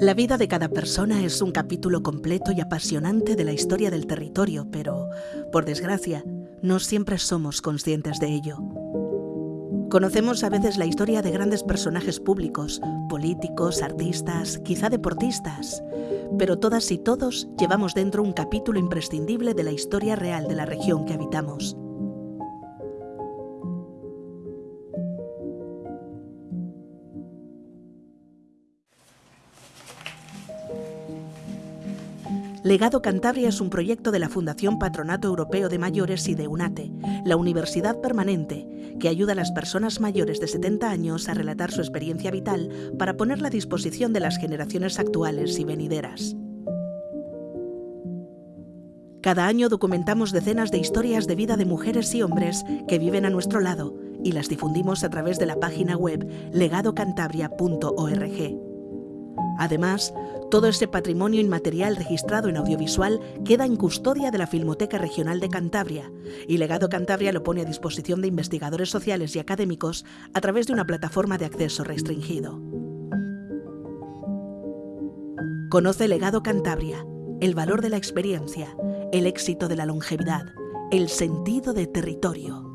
La vida de cada persona es un capítulo completo y apasionante de la historia del territorio, pero, por desgracia, no siempre somos conscientes de ello. Conocemos a veces la historia de grandes personajes públicos, políticos, artistas, quizá deportistas, pero todas y todos llevamos dentro un capítulo imprescindible de la historia real de la región que habitamos. Legado Cantabria es un proyecto de la Fundación Patronato Europeo de Mayores y de UNATE, la Universidad Permanente, que ayuda a las personas mayores de 70 años a relatar su experiencia vital para ponerla a disposición de las generaciones actuales y venideras. Cada año documentamos decenas de historias de vida de mujeres y hombres que viven a nuestro lado y las difundimos a través de la página web legadocantabria.org. Además, todo ese patrimonio inmaterial registrado en audiovisual queda en custodia de la Filmoteca Regional de Cantabria y Legado Cantabria lo pone a disposición de investigadores sociales y académicos a través de una plataforma de acceso restringido. Conoce Legado Cantabria, el valor de la experiencia, el éxito de la longevidad, el sentido de territorio.